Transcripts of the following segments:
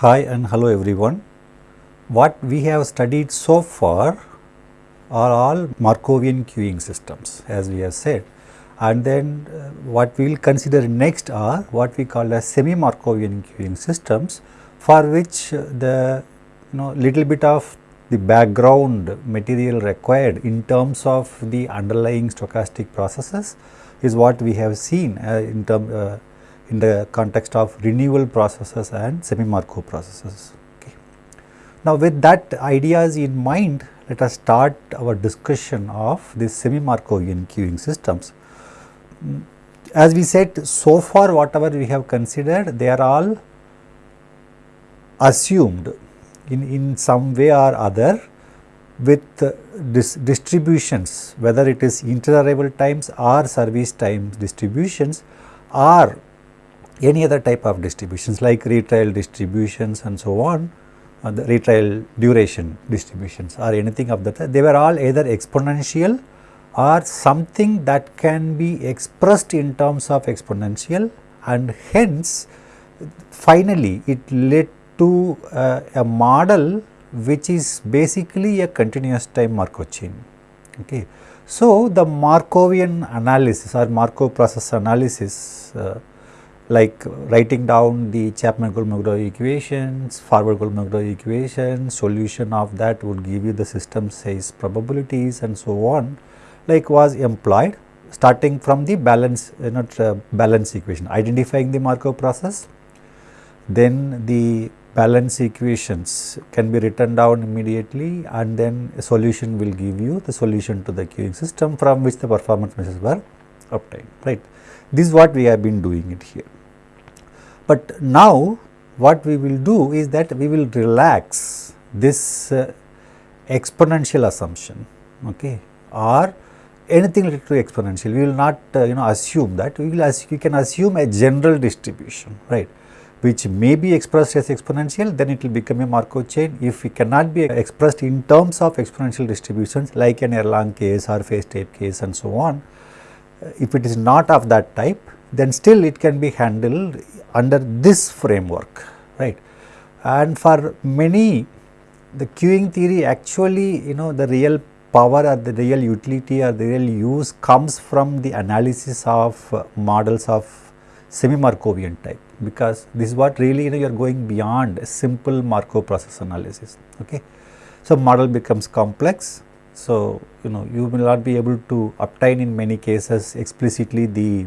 Hi and hello everyone. What we have studied so far are all Markovian queuing systems as we have said and then uh, what we will consider next are what we call as semi Markovian queuing systems for which uh, the you know little bit of the background material required in terms of the underlying stochastic processes is what we have seen uh, in term uh, in the context of renewal processes and semi Markov processes. Okay. Now, with that ideas in mind, let us start our discussion of these semi Markovian queuing systems. Mm, as we said, so far whatever we have considered, they are all assumed in, in some way or other with dis distributions, whether it is inter-arrival times or service times distributions or any other type of distributions like retrial distributions and so on, uh, the retrial duration distributions or anything of that, they were all either exponential or something that can be expressed in terms of exponential and hence finally it led to uh, a model which is basically a continuous time Markov chain. Okay. So, the Markovian analysis or Markov process analysis uh, like writing down the Chapman-Kolmogorov equations, forward-Kolmogorov equation, solution of that would give you the system size probabilities and so on like was employed starting from the balance you know balance equation identifying the Markov process. Then the balance equations can be written down immediately and then a solution will give you the solution to the queuing system from which the performance measures were obtained right? This is what we have been doing it here but now what we will do is that we will relax this uh, exponential assumption okay, or anything related to exponential. We will not uh, you know assume that we will we can assume a general distribution right which may be expressed as exponential then it will become a Markov chain. If it cannot be expressed in terms of exponential distributions like an Erlang case or phase type case and so on, uh, if it is not of that type then still it can be handled under this framework right and for many the queuing theory actually you know the real power or the real utility or the real use comes from the analysis of uh, models of semi Markovian type because this is what really you know you are going beyond a simple Markov process analysis okay. So, model becomes complex so you know you will not be able to obtain in many cases explicitly the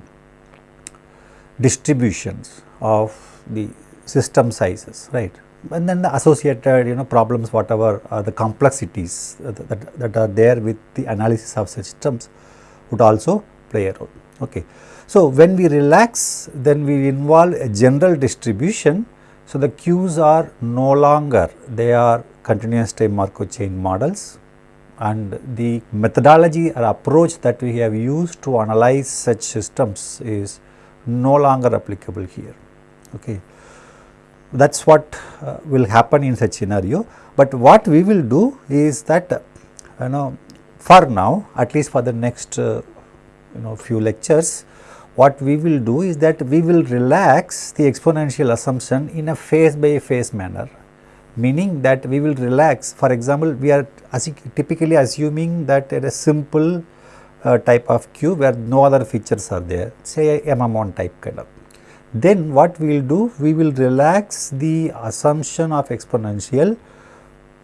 distributions of the system sizes right? And then the associated you know problems whatever are the complexities that, that, that are there with the analysis of systems would also play a role okay? So when we relax then we involve a general distribution. So the queues are no longer they are continuous time Markov chain models. And the methodology or approach that we have used to analyze such systems is no longer applicable here. Okay. That is what uh, will happen in such scenario, but what we will do is that uh, you know for now at least for the next uh, you know few lectures what we will do is that we will relax the exponential assumption in a phase by phase manner meaning that we will relax for example we are typically assuming that a simple uh, type of queue where no other features are there say a MM1 type kind of. Then what we will do we will relax the assumption of exponential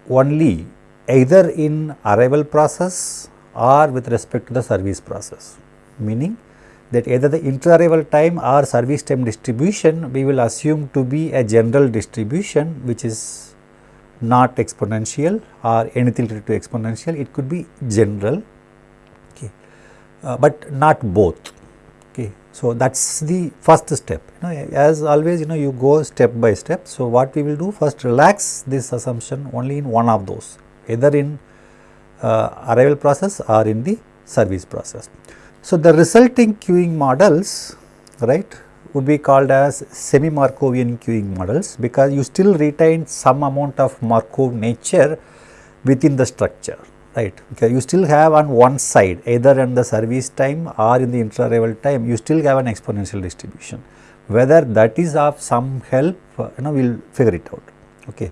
only either in arrival process or with respect to the service process. Meaning that either the inter-arrival time or service time distribution we will assume to be a general distribution which is not exponential or anything related to exponential. It could be general uh, but not both. Okay. So, that is the first step you know as always you know you go step by step. So, what we will do first relax this assumption only in one of those either in uh, arrival process or in the service process. So, the resulting queuing models right would be called as semi Markovian queuing models because you still retain some amount of Markov nature within the structure right. Okay. You still have on one side either in the service time or in the inter-arrival time you still have an exponential distribution. Whether that is of some help you know we will figure it out. Okay.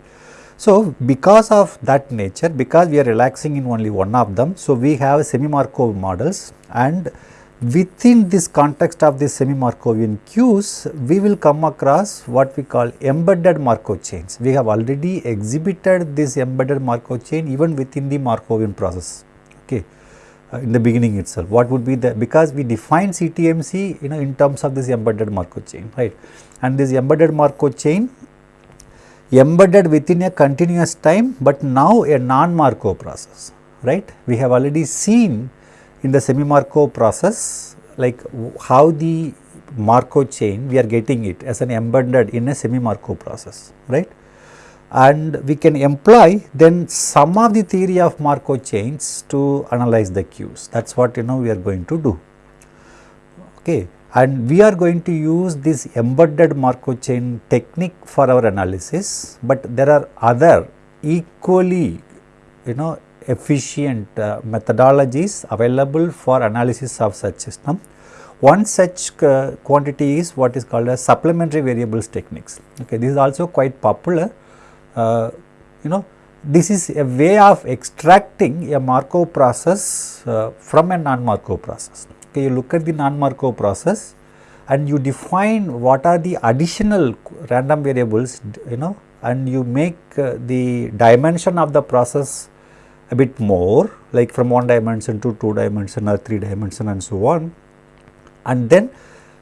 So, because of that nature, because we are relaxing in only one of them, so we have semi-Markov models and within this context of the semi-Markovian queues, we will come across what we call embedded Markov chains. We have already exhibited this embedded Markov chain even within the Markovian process. Okay. Uh, in the beginning itself, what would be the because we define CTMC you know in terms of this embedded Markov chain, right? And this embedded Markov chain embedded within a continuous time, but now a non-Markov process, right? We have already seen in the semi-Markov process like how the Markov chain we are getting it as an embedded in a semi-Markov process, right? And we can employ then some of the theory of Markov chains to analyze the queues. That is what you know we are going to do. Okay and we are going to use this embedded Markov chain technique for our analysis, but there are other equally you know efficient uh, methodologies available for analysis of such system. One such uh, quantity is what is called as supplementary variables techniques. Okay, this is also quite popular. Uh, you know, this is a way of extracting a Markov process uh, from a non-Markov process okay, you look at the non-Markov process and you define what are the additional random variables you know and you make uh, the dimension of the process a bit more like from one dimension to two dimension or three dimension and so on. And then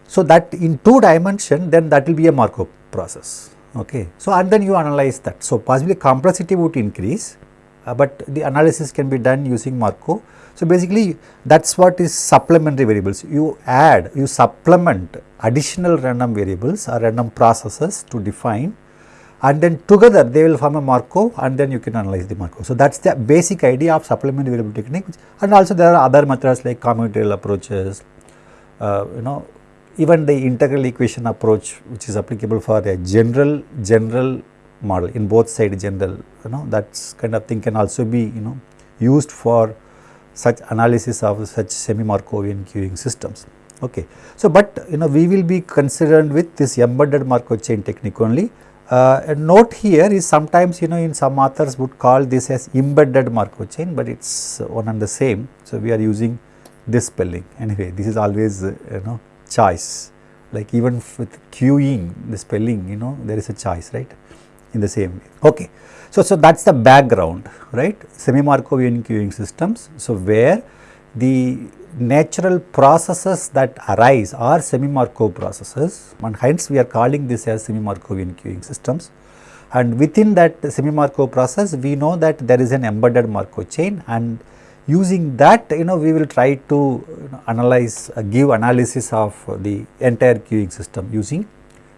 so that in two dimension then that will be a Markov process. Okay. So and then you analyze that. So possibly complexity would increase uh, but the analysis can be done using Markov. So, basically that is what is supplementary variables. You add, you supplement additional random variables or random processes to define and then together they will form a Markov and then you can analyze the Markov. So, that is the basic idea of supplementary variable technique and also there are other methods like combinatorial approaches, uh, you know even the integral equation approach which is applicable for a general general model in both side general you know that kind of thing can also be you know used for such analysis of such semi-Markovian queuing systems. Okay. So, but you know we will be concerned with this embedded Markov chain technique only. Uh, a note here is sometimes you know in some authors would call this as embedded Markov chain, but it is one and the same. So, we are using this spelling anyway this is always uh, you know choice like even with queuing the spelling you know there is a choice right in the same way. Okay. So, so that is the background right semi-Markovian queuing systems. So, where the natural processes that arise are semi-Markov processes and hence we are calling this as semi-Markovian queuing systems. And within that semi-Markov process we know that there is an embedded Markov chain and using that you know we will try to you know, analyze uh, give analysis of the entire queuing system using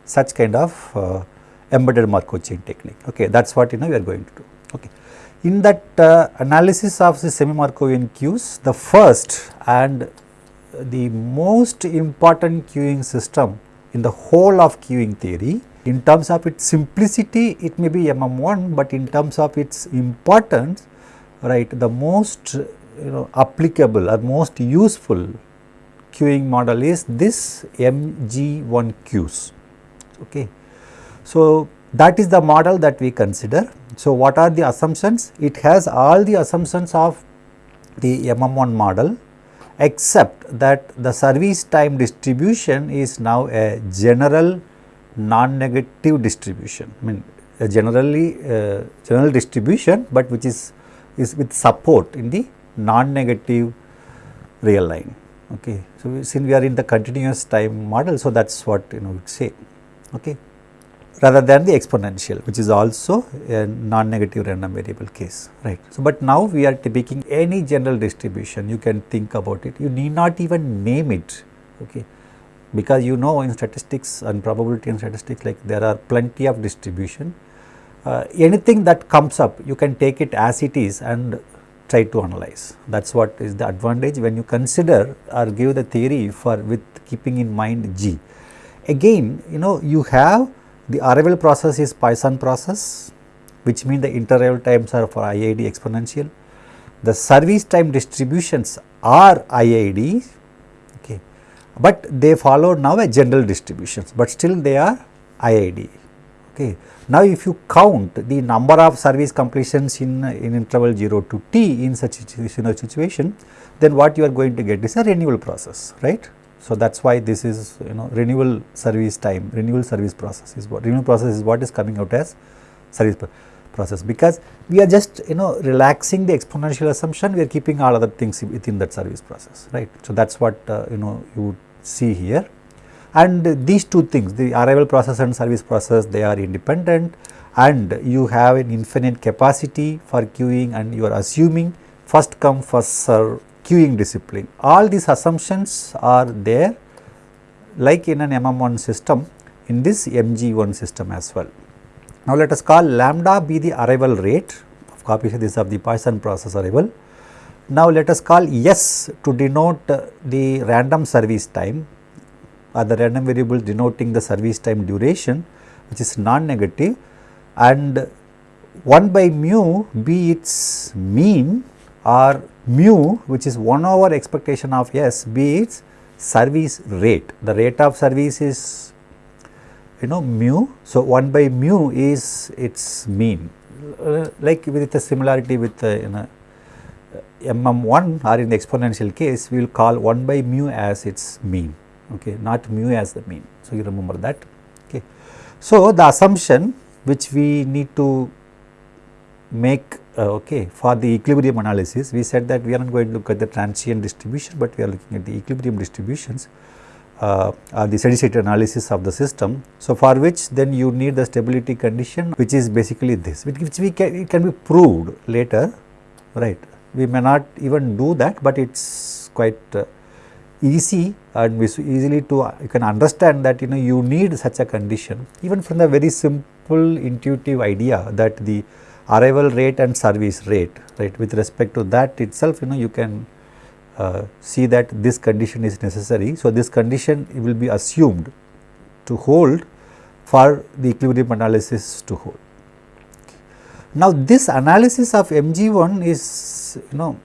such kind of uh, embedded Markov chain technique. Okay, that is what you know we are going to do. In that uh, analysis of the semi-Markovian queues, the first and the most important queuing system in the whole of queuing theory in terms of its simplicity it may be MM1, but in terms of its importance right the most you know applicable or most useful queuing model is this MG1 queues. Okay. So, that is the model that we consider. So, what are the assumptions? It has all the assumptions of the MM1 model except that the service time distribution is now a general non-negative distribution. I mean a generally uh, general distribution, but which is is with support in the non-negative real line. Okay. So, since we are in the continuous time model, so that is what you know we say. Okay rather than the exponential which is also a non-negative random variable case right. So, but now we are taking any general distribution you can think about it you need not even name it okay because you know in statistics and probability and statistics like there are plenty of distribution uh, anything that comes up you can take it as it is and try to analyze that is what is the advantage when you consider or give the theory for with keeping in mind G. Again you know you have the arrival process is Poisson process which means the inter-arrival times are for IID exponential. The service time distributions are IID okay, but they follow now a general distributions, but still they are IID Okay. Now, if you count the number of service completions in, in interval 0 to t in such a situation, then what you are going to get is a renewal process, right. So, that is why this is you know renewal service time, renewal service process is what renewal process is what is coming out as service process. Because we are just you know relaxing the exponential assumption we are keeping all other things within that service process right. So, that is what uh, you know you would see here. And these two things the arrival process and service process they are independent. And you have an infinite capacity for queuing and you are assuming first come first serve queuing discipline. All these assumptions are there like in an MM1 system in this MG1 system as well. Now, let us call lambda be the arrival rate of copy this of the Poisson process arrival. Now, let us call S to denote the random service time or the random variable denoting the service time duration which is non-negative and 1 by mu be its mean or mu which is 1 over expectation of S be its service rate. The rate of service is you know mu. So, 1 by mu is its mean uh, like with a similarity with uh, know mm1 or in the exponential case we will call 1 by mu as its mean okay not mu as the mean. So, you remember that okay. So, the assumption which we need to make uh, okay for the equilibrium analysis we said that we are not going to look at the transient distribution, but we are looking at the equilibrium distributions uh, or the steady state analysis of the system. So, for which then you need the stability condition which is basically this which, we can it can be proved later right. We may not even do that, but it is quite uh, easy and easily to you can understand that you know you need such a condition even from the very simple intuitive idea that the arrival rate and service rate right with respect to that itself you know you can uh, see that this condition is necessary. So, this condition will be assumed to hold for the equilibrium analysis to hold. Now, this analysis of MG1 is you know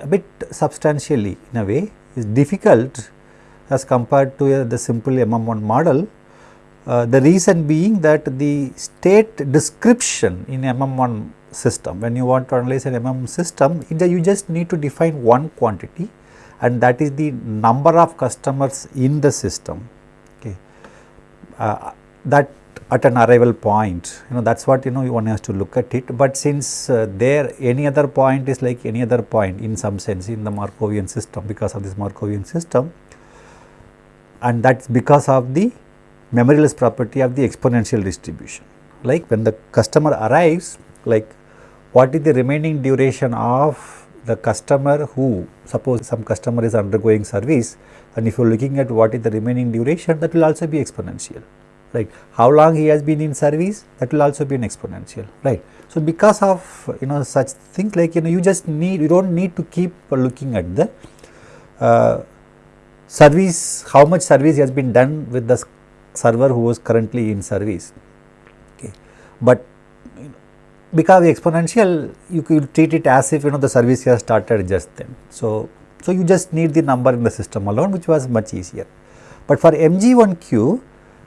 a bit substantially in a way is difficult as compared to uh, the simple MM1 model. Uh, the reason being that the state description in MM1 system. When you want to analyze an MM system, you just need to define one quantity and that is the number of customers in the system. Okay. Uh, that at an arrival point, you know that is what you know one has to look at it. But since uh, there any other point is like any other point in some sense in the Markovian system because of this Markovian system and that is because of the memoryless property of the exponential distribution. Like when the customer arrives like what is the remaining duration of the customer who suppose some customer is undergoing service and if you are looking at what is the remaining duration that will also be exponential. Right? How long he has been in service that will also be an exponential. Right? So because of you know such things like you know you just need you don't need to keep looking at the uh, service how much service has been done with the server who was currently in service okay but because exponential you could treat it as if you know the service has started just then. So, so you just need the number in the system alone which was much easier. But for MG1Q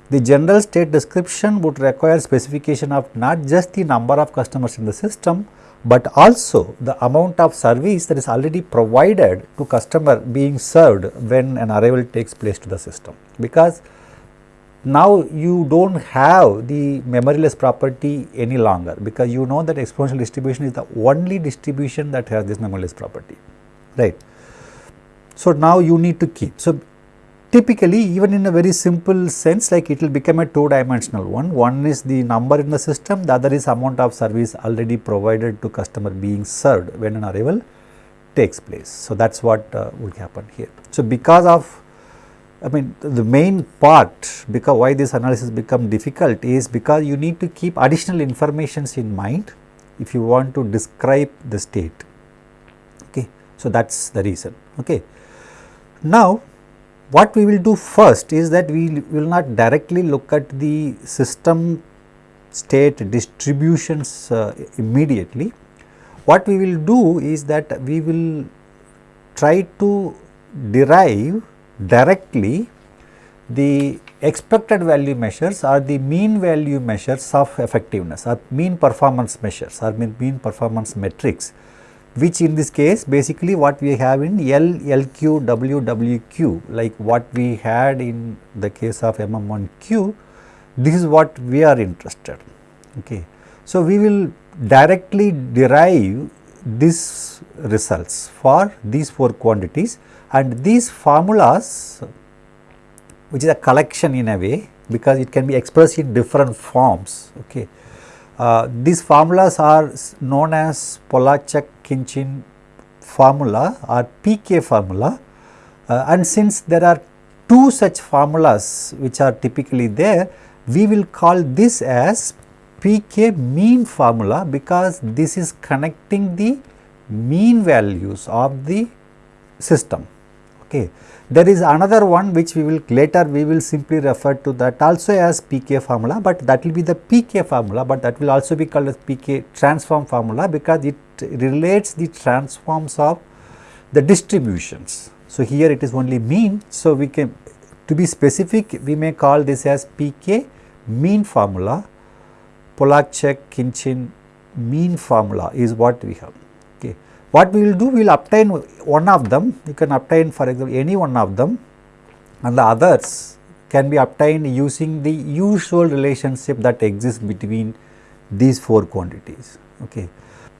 the general state description would require specification of not just the number of customers in the system, but also the amount of service that is already provided to customer being served when an arrival takes place to the system. Because now you do not have the memoryless property any longer because you know that exponential distribution is the only distribution that has this memoryless property right. So, now you need to keep. So, typically even in a very simple sense like it will become a two dimensional one. One is the number in the system, the other is amount of service already provided to customer being served when an arrival takes place. So, that is what uh, would happen here. So, because of I mean the main part because why this analysis become difficult is because you need to keep additional informations in mind if you want to describe the state. Okay. So, that is the reason. Okay. Now, what we will do first is that we will not directly look at the system state distributions uh, immediately. What we will do is that we will try to derive directly the expected value measures are the mean value measures of effectiveness or mean performance measures or mean, mean performance metrics which in this case basically what we have in L, LQ, W, WQ like what we had in the case of MM1Q, this is what we are interested. Okay. So, we will directly derive these results for these four quantities and these formulas which is a collection in a way because it can be expressed in different forms. Okay. Uh, these formulas are known as Pollaczek-Khinchine formula or PK formula uh, and since there are two such formulas which are typically there, we will call this as PK mean formula because this is connecting the mean values of the system. Okay. There is another one which we will later we will simply refer to that also as PK formula, but that will be the PK formula, but that will also be called as PK transform formula because it relates the transforms of the distributions. So, here it is only mean. So, we can to be specific we may call this as PK mean formula, Pollaczek Khinchine mean formula is what we have. What we will do, we will obtain one of them, you can obtain for example any one of them and the others can be obtained using the usual relationship that exists between these four quantities. Okay.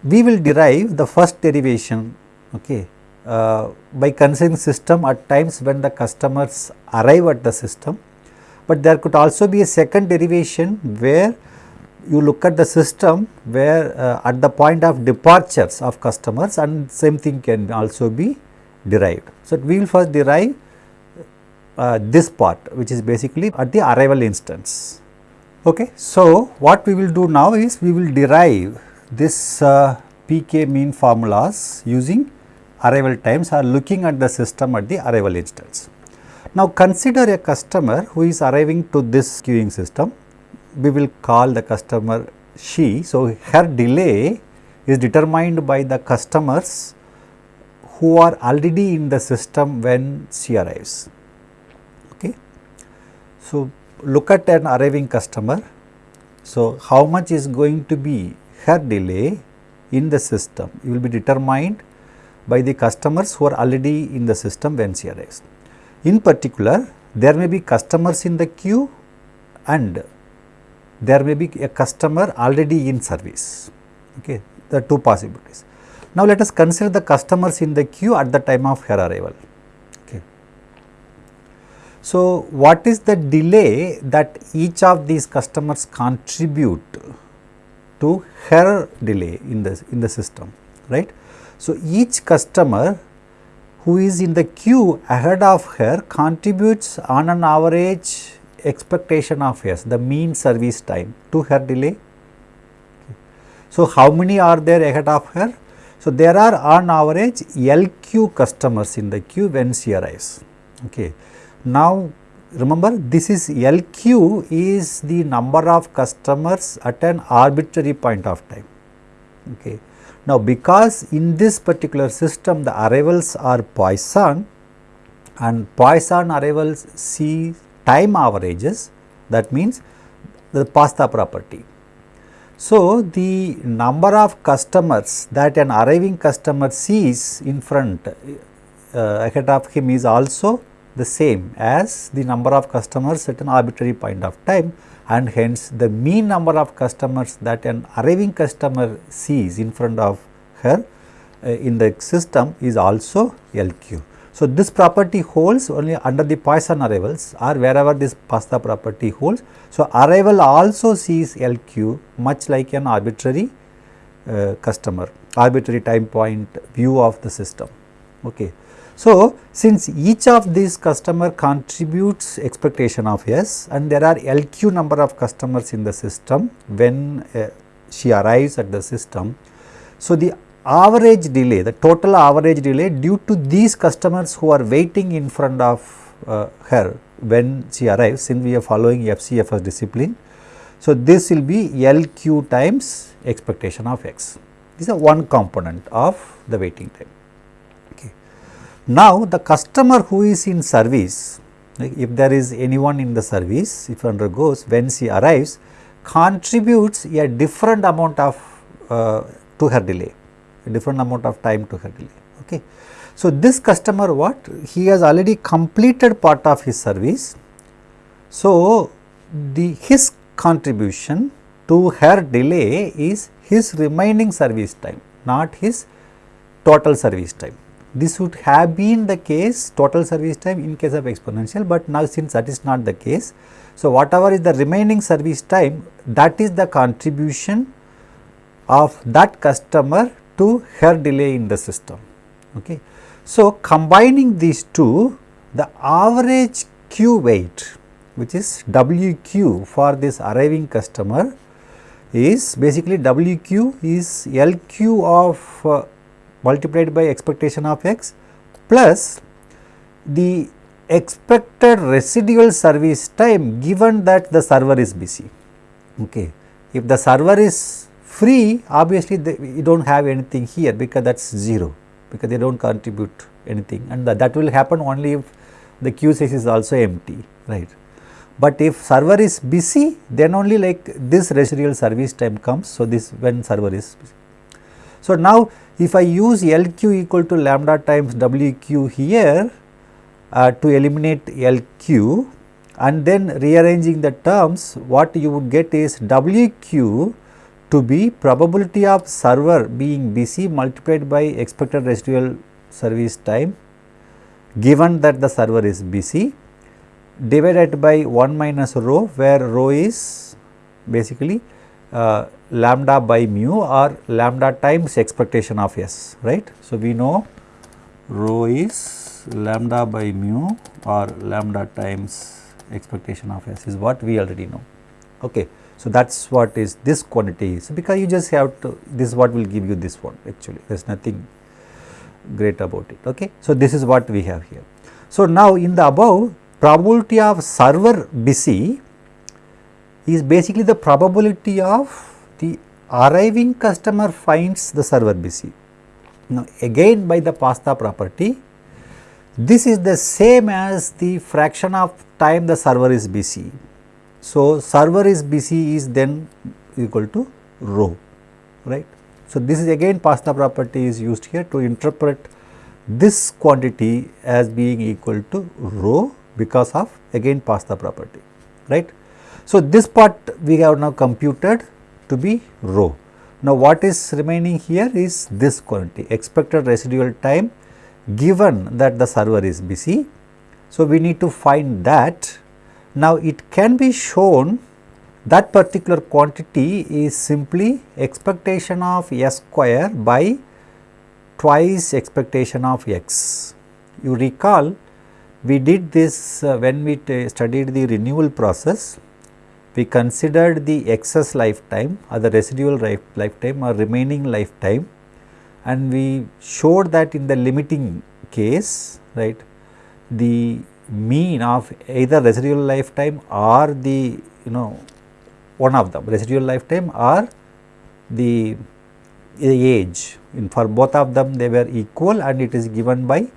We will derive the first derivation okay, uh, by considering system at times when the customers arrive at the system, but there could also be a second derivation where you look at the system where uh, at the point of departures of customers and same thing can also be derived. So, we will first derive uh, this part which is basically at the arrival instance. Okay. So, what we will do now is we will derive this uh, PK mean formulas using arrival times or looking at the system at the arrival instance. Now, consider a customer who is arriving to this queuing system we will call the customer she. So, her delay is determined by the customers who are already in the system when she arrives. Okay. So, look at an arriving customer. So, how much is going to be her delay in the system it will be determined by the customers who are already in the system when she arrives. In particular, there may be customers in the queue and there may be a customer already in service. Okay, there are two possibilities. Now, let us consider the customers in the queue at the time of her arrival. Okay. So, what is the delay that each of these customers contribute to her delay in the in the system, right? So, each customer who is in the queue ahead of her contributes on an average expectation of S, the mean service time to her delay. So, how many are there ahead of her? So, there are on average LQ customers in the queue when she arrives. Okay. Now, remember this is LQ is the number of customers at an arbitrary point of time. Okay. Now, because in this particular system the arrivals are Poisson and Poisson arrivals see time averages that means the pasta property. So, the number of customers that an arriving customer sees in front uh, ahead of him is also the same as the number of customers at an arbitrary point of time and hence the mean number of customers that an arriving customer sees in front of her uh, in the system is also LQ. So, this property holds only under the Poisson arrivals or wherever this pasta property holds. So, arrival also sees LQ much like an arbitrary uh, customer, arbitrary time point view of the system. Okay. So, since each of these customer contributes expectation of S and there are LQ number of customers in the system when uh, she arrives at the system. So, the average delay, the total average delay due to these customers who are waiting in front of uh, her when she arrives since we are following FCFS discipline. So, this will be LQ times expectation of x. This is one component of the waiting time. Okay. Now, the customer who is in service, like if there is anyone in the service if undergoes when she arrives contributes a different amount of uh, to her delay different amount of time to her delay okay. So this customer what? He has already completed part of his service. So the his contribution to her delay is his remaining service time not his total service time. This would have been the case total service time in case of exponential, but now since that is not the case. So, whatever is the remaining service time that is the contribution of that customer to hair delay in the system. Okay. So, combining these two the average Q wait which is WQ for this arriving customer is basically WQ is LQ of uh, multiplied by expectation of x plus the expected residual service time given that the server is busy. Okay. If the server is free obviously they, you do not have anything here because that is 0 because they do not contribute anything and that, that will happen only if the queue size is also empty right. But if server is busy then only like this residual service time comes. So, this when server is busy. So, now if I use LQ equal to lambda times WQ here uh, to eliminate LQ and then rearranging the terms what you would get is WQ to be probability of server being busy multiplied by expected residual service time given that the server is busy divided by 1 minus rho where rho is basically uh, lambda by mu or lambda times expectation of S, right. So, we know rho is lambda by mu or lambda times expectation of S is what we already know. Okay. So, that is what is this quantity is because you just have to this is what will give you this one actually there is nothing great about it. Okay. So, this is what we have here. So, now in the above probability of server busy is basically the probability of the arriving customer finds the server busy. Now, again by the pasta property, this is the same as the fraction of time the server is busy. So, server is busy is then equal to rho, right. So, this is again pasta property is used here to interpret this quantity as being equal to rho because of again pasta property, right. So, this part we have now computed to be rho. Now, what is remaining here is this quantity expected residual time given that the server is busy. So, we need to find that. Now, it can be shown that particular quantity is simply expectation of s square by twice expectation of x. You recall we did this uh, when we studied the renewal process we considered the excess lifetime or the residual lifetime or remaining lifetime and we showed that in the limiting case right the mean of either residual lifetime or the you know one of them. Residual lifetime or the, age. In for both of them they were equal and it is given by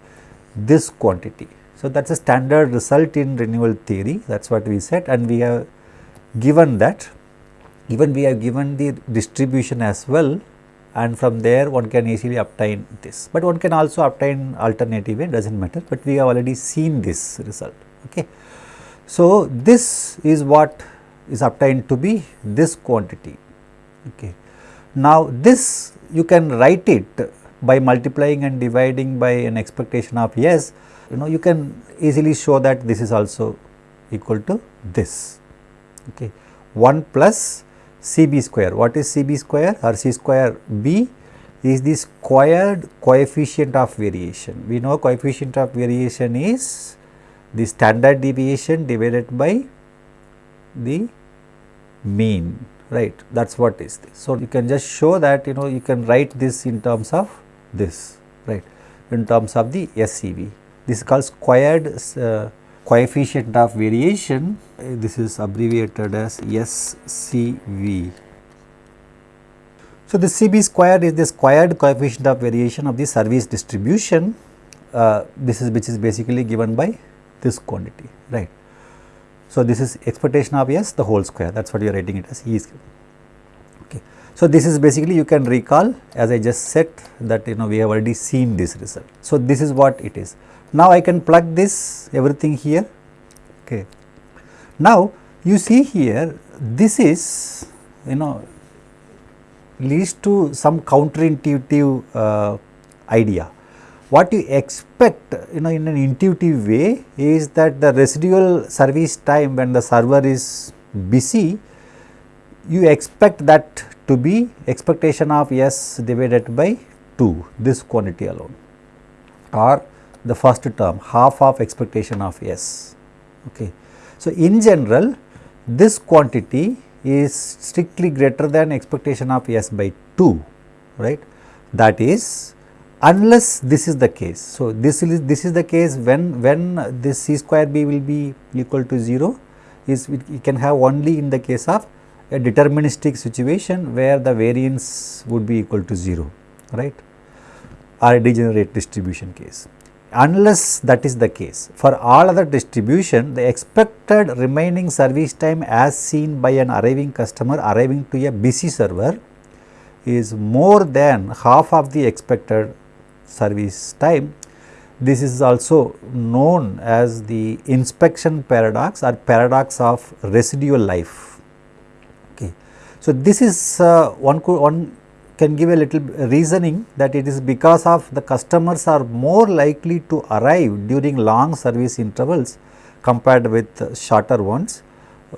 this quantity. So, that is a standard result in renewal theory. That is what we said. And we have given that. Even we have given the distribution as well and from there one can easily obtain this, but one can also obtain alternative way does not matter, but we have already seen this result. Okay. So, this is what is obtained to be this quantity. Okay. Now, this you can write it by multiplying and dividing by an expectation of yes, you know you can easily show that this is also equal to this okay 1 plus CB square. What is CB square or C square B is the squared coefficient of variation. We know coefficient of variation is the standard deviation divided by the mean right that is what is this. So, you can just show that you know you can write this in terms of this right in terms of the SCV. This is called squared uh, coefficient of variation this is abbreviated as SCV. So, the CB squared is the squared coefficient of variation of the service distribution uh, this is which is basically given by this quantity right. So, this is expectation of S the whole square that is what you are writing it as E is okay. So, this is basically you can recall as I just said that you know we have already seen this result. So, this is what it is. Now, I can plug this everything here okay. Now, you see here this is you know leads to some counterintuitive uh, idea. What you expect you know in an intuitive way is that the residual service time when the server is busy, you expect that to be expectation of S divided by 2 this quantity alone or the first term half of expectation of S. Okay. So, in general this quantity is strictly greater than expectation of S by 2 right that is unless this is the case. So, this is this is the case when when this c square b will be equal to 0 is we can have only in the case of a deterministic situation where the variance would be equal to 0 right or a degenerate distribution case unless that is the case. For all other distribution, the expected remaining service time as seen by an arriving customer arriving to a busy server is more than half of the expected service time. This is also known as the inspection paradox or paradox of residual life. Okay. So, this is uh, one, one can give a little reasoning that it is because of the customers are more likely to arrive during long service intervals compared with shorter ones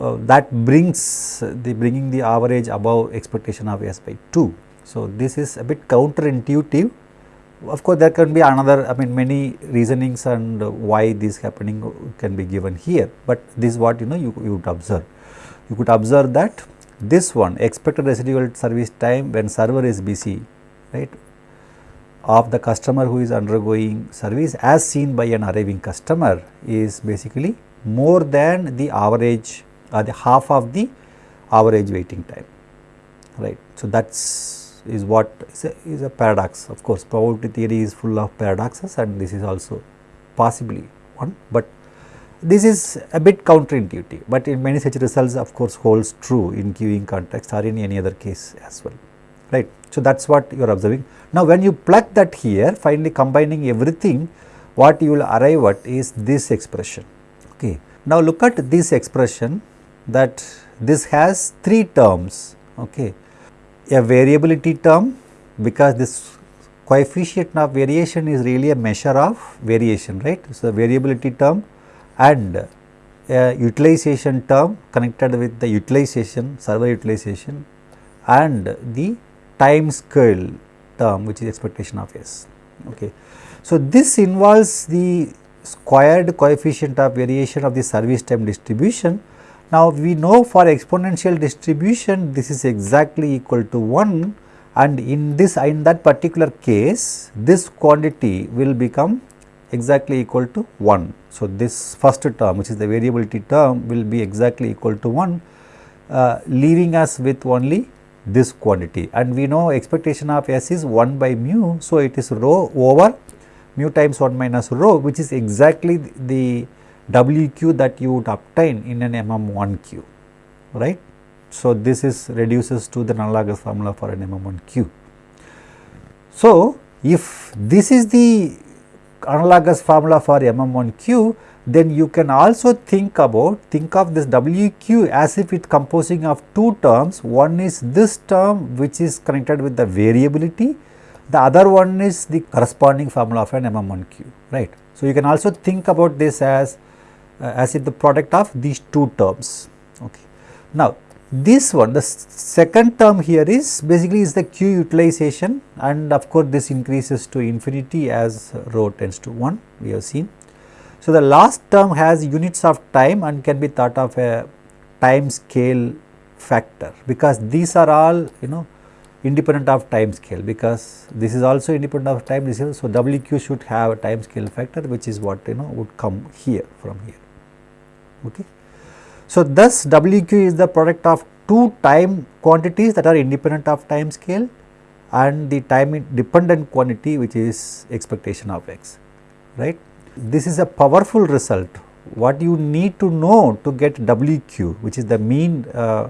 uh, that brings the bringing the average above expectation of S by 2. So, this is a bit counterintuitive of course, there can be another I mean many reasonings and why this happening can be given here, but this is what you know you, you would observe. You could observe that this one expected residual service time when server is busy right of the customer who is undergoing service as seen by an arriving customer is basically more than the average or the half of the average waiting time right. So, that is what is a, is a paradox of course probability theory is full of paradoxes and this is also possibly one, but this is a bit counterintuitive, but in many such results of course holds true in queuing context or in any other case as well, right. So, that is what you are observing. Now, when you plug that here finally combining everything what you will arrive at is this expression. Okay. Now, look at this expression that this has three terms, okay. a variability term because this coefficient of variation is really a measure of variation, right. So, variability term and a utilization term connected with the utilization server utilization and the time scale term which is expectation of S. Okay. So, this involves the squared coefficient of variation of the service time distribution. Now, we know for exponential distribution this is exactly equal to 1 and in this in that particular case this quantity will become exactly equal to 1. So, this first term which is the variability term will be exactly equal to 1 uh, leaving us with only this quantity and we know expectation of S is 1 by mu. So, it is rho over mu times 1 minus rho which is exactly the WQ that you would obtain in an MM1Q right. So, this is reduces to the analogous formula for an MM1Q. So, if this is the analogous formula for MM1Q, then you can also think about think of this WQ as if it composing of two terms. One is this term which is connected with the variability, the other one is the corresponding formula of an MM1Q, right. So, you can also think about this as uh, as if the product of these two terms. Okay. Now, this one the second term here is basically is the Q utilization and of course, this increases to infinity as rho tends to 1 we have seen. So, the last term has units of time and can be thought of a time scale factor because these are all you know independent of time scale because this is also independent of time scale. so WQ should have a time scale factor which is what you know would come here from here okay. So, thus WQ is the product of two time quantities that are independent of time scale and the time dependent quantity which is expectation of x, right. This is a powerful result what you need to know to get WQ which is the mean uh,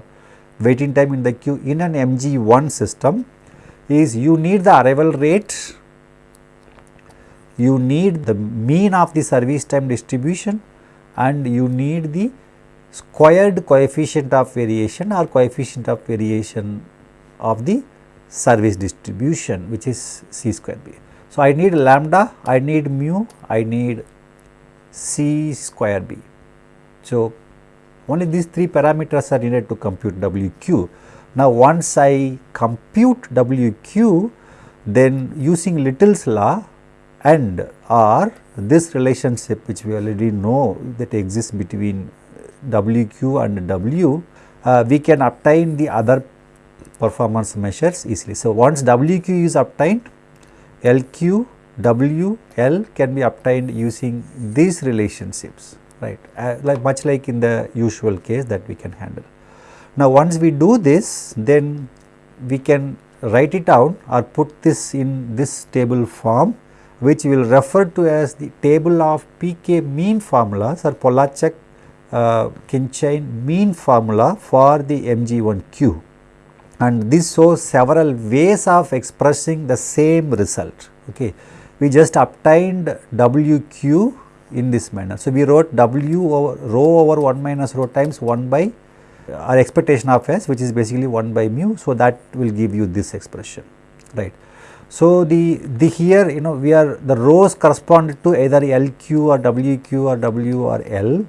waiting time in the queue in an MG1 system is you need the arrival rate, you need the mean of the service time distribution and you need the squared coefficient of variation or coefficient of variation of the service distribution which is c square b. So, I need lambda, I need mu, I need c square b. So, only these three parameters are needed to compute WQ. Now, once I compute WQ, then using Little's law and or this relationship which we already know that exists between WQ and W, uh, we can obtain the other performance measures easily. So, once WQ is obtained, LQ, W, L can be obtained using these relationships right uh, like much like in the usual case that we can handle. Now, once we do this then we can write it down or put this in this table form which we will refer to as the table of PK mean formulas or Pollaczek uh, Khinchine mean formula for the MG1Q and this shows several ways of expressing the same result. Okay. We just obtained WQ in this manner. So, we wrote W over rho over 1 minus rho times 1 by our expectation of S which is basically 1 by mu. So, that will give you this expression right. So, the, the here you know we are the rows correspond to either LQ or WQ or W or L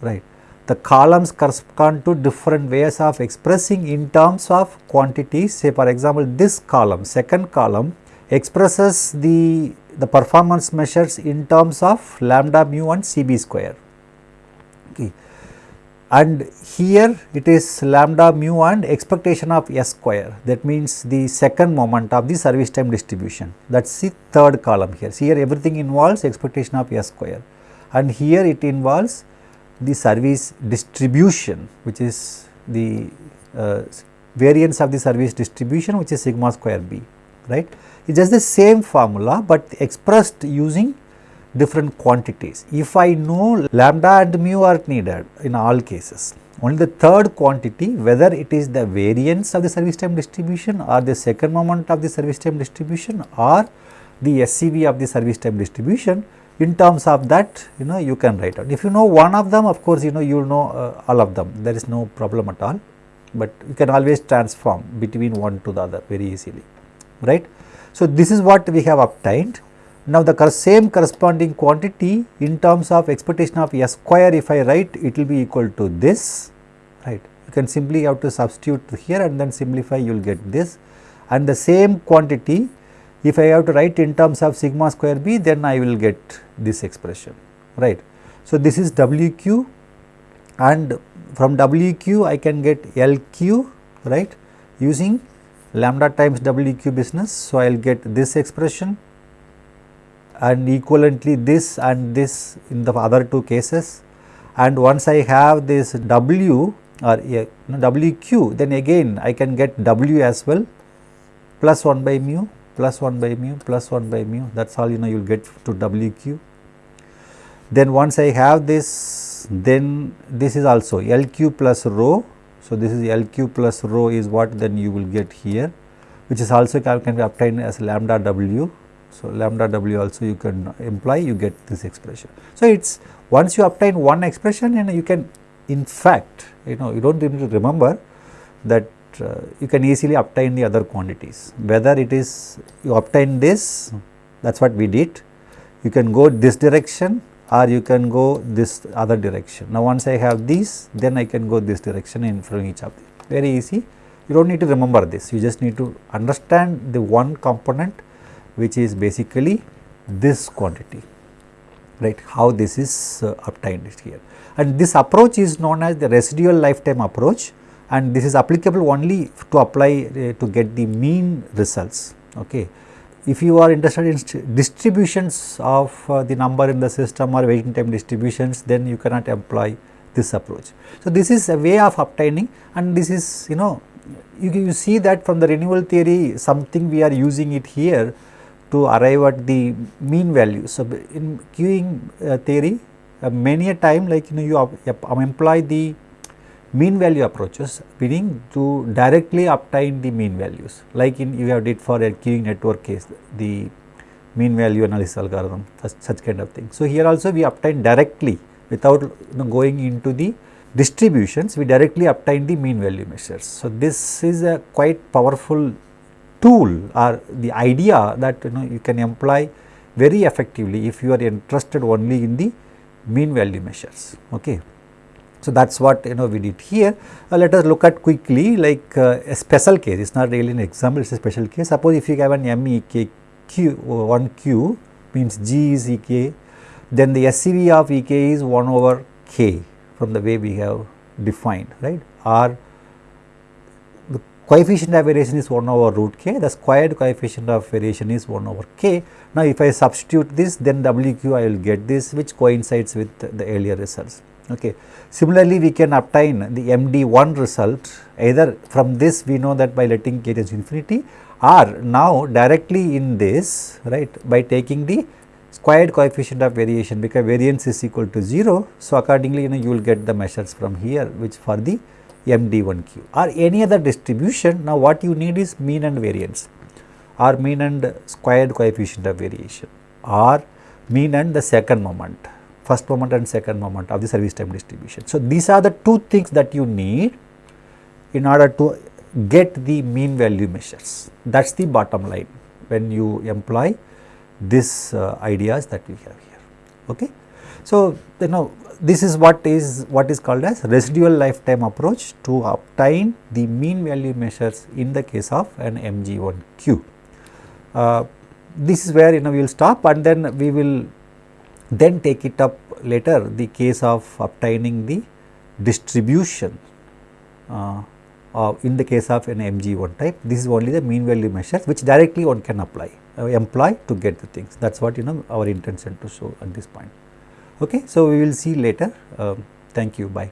right. The columns correspond to different ways of expressing in terms of quantities say for example, this column second column expresses the the performance measures in terms of lambda mu and CB square. Okay. And here it is lambda mu and expectation of S square that means the second moment of the service time distribution that is the third column here. So, here everything involves expectation of S square and here it involves the service distribution which is the uh, variance of the service distribution which is sigma square b right. It is just the same formula, but expressed using different quantities. If I know lambda and mu are needed in all cases, only the third quantity whether it is the variance of the service time distribution or the second moment of the service time distribution or the SCV of the service time distribution in terms of that you know you can write out. If you know one of them of course you know you will know uh, all of them there is no problem at all, but you can always transform between one to the other very easily right. So, this is what we have obtained. Now, the same corresponding quantity in terms of expectation of S square if I write it will be equal to this right. You can simply have to substitute here and then simplify you will get this and the same quantity if I have to write in terms of sigma square b then I will get this expression right. So, this is WQ and from WQ I can get LQ right using lambda times WQ business. So, I will get this expression and equivalently this and this in the other two cases and once I have this W or WQ then again I can get W as well plus 1 by mu plus 1 by mu plus 1 by mu that is all you know you will get to WQ. Then once I have this then this is also LQ plus rho so, this is LQ plus rho is what then you will get here which is also can, can be obtained as lambda w. So, lambda w also you can imply you get this expression. So, it is once you obtain one expression and you can in fact you know you do not need to remember that uh, you can easily obtain the other quantities. Whether it is you obtain this that is what we did. You can go this direction or you can go this other direction. Now, once I have these then I can go this direction in from each of them. Very easy. You do not need to remember this. You just need to understand the one component which is basically this quantity right? How this is uh, obtained here. And this approach is known as the residual lifetime approach and this is applicable only to apply uh, to get the mean results okay if you are interested in distributions of uh, the number in the system or waiting time distributions, then you cannot employ this approach. So, this is a way of obtaining and this is you know you, you see that from the renewal theory something we are using it here to arrive at the mean value. So, in queuing uh, theory uh, many a time like you know you um, employ the mean value approaches meaning to directly obtain the mean values like in you have did for a queuing network case the mean value analysis algorithm such, kind of thing. So, here also we obtain directly without you know, going into the distributions we directly obtain the mean value measures. So, this is a quite powerful tool or the idea that you know you can employ very effectively if you are interested only in the mean value measures. Okay. So, that is what you know we did here. Uh, let us look at quickly like uh, a special case, it is not really an example, it is a special case. Suppose if you have an MEK Q, 1 Q means G is Ek, then the SCV of Ek is 1 over K from the way we have defined, right, or the coefficient of variation is 1 over root k, the squared coefficient of variation is 1 over k. Now, if I substitute this then WQ I will get this which coincides with the earlier results. Okay. Similarly, we can obtain the MD1 result either from this we know that by letting k to infinity or now directly in this right by taking the squared coefficient of variation because variance is equal to 0. So, accordingly you know you will get the measures from here which for the MD1Q or any other distribution. Now, what you need is mean and variance or mean and squared coefficient of variation or mean and the second moment, first moment and second moment of the service time distribution. So, these are the two things that you need in order to get the mean value measures. That is the bottom line when you employ these uh, ideas that we have here. Okay. So, you know this is what is what is called as residual lifetime approach to obtain the mean value measures in the case of an MG1Q. Uh, this is where you know we will stop and then we will then take it up later the case of obtaining the distribution uh, in the case of an MG1 type. This is only the mean value measures which directly one can apply uh, employ to get the things that is what you know our intention to show at this point. Okay. So, we will see later. Um, thank you. Bye.